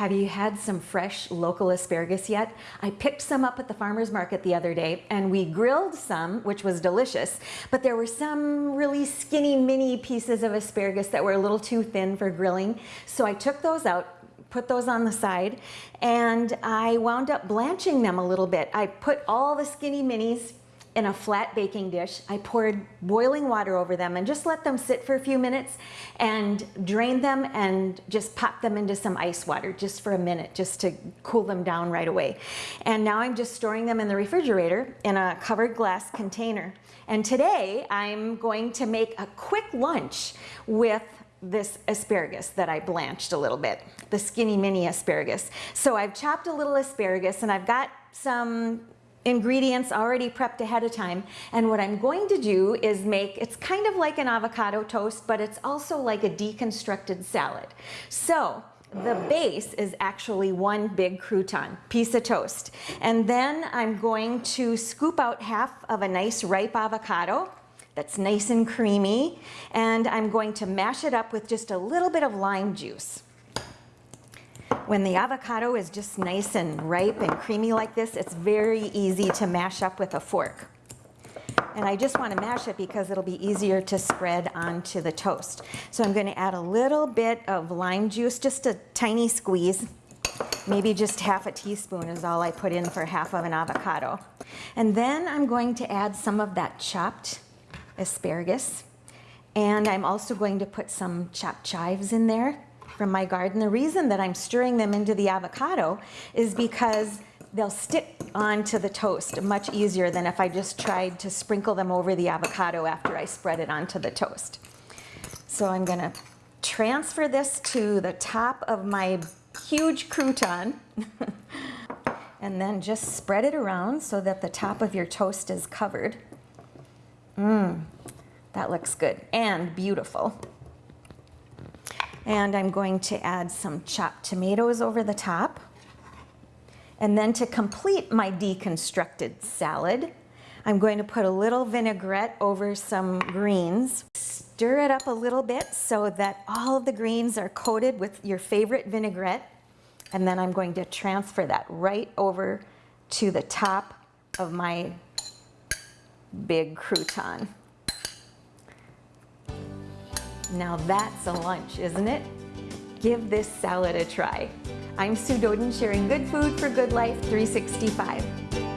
Have you had some fresh local asparagus yet? I picked some up at the farmer's market the other day and we grilled some, which was delicious, but there were some really skinny mini pieces of asparagus that were a little too thin for grilling. So I took those out, put those on the side, and I wound up blanching them a little bit. I put all the skinny minis in a flat baking dish. I poured boiling water over them and just let them sit for a few minutes and drained them and just popped them into some ice water just for a minute just to cool them down right away. And now I'm just storing them in the refrigerator in a covered glass container. And today I'm going to make a quick lunch with this asparagus that I blanched a little bit, the skinny mini asparagus. So I've chopped a little asparagus and I've got some ingredients already prepped ahead of time. And what I'm going to do is make, it's kind of like an avocado toast, but it's also like a deconstructed salad. So the base is actually one big crouton, piece of toast. And then I'm going to scoop out half of a nice ripe avocado that's nice and creamy. And I'm going to mash it up with just a little bit of lime juice. When the avocado is just nice and ripe and creamy like this, it's very easy to mash up with a fork. And I just want to mash it because it'll be easier to spread onto the toast. So I'm going to add a little bit of lime juice, just a tiny squeeze. Maybe just half a teaspoon is all I put in for half of an avocado. And then I'm going to add some of that chopped asparagus. And I'm also going to put some chopped chives in there from my garden. The reason that I'm stirring them into the avocado is because they'll stick onto the toast much easier than if I just tried to sprinkle them over the avocado after I spread it onto the toast. So I'm gonna transfer this to the top of my huge crouton and then just spread it around so that the top of your toast is covered. Mmm, that looks good and beautiful. And I'm going to add some chopped tomatoes over the top. And then to complete my deconstructed salad, I'm going to put a little vinaigrette over some greens. Stir it up a little bit so that all of the greens are coated with your favorite vinaigrette. And then I'm going to transfer that right over to the top of my big crouton. Now that's a lunch, isn't it? Give this salad a try. I'm Sue Doden sharing good food for good life 365.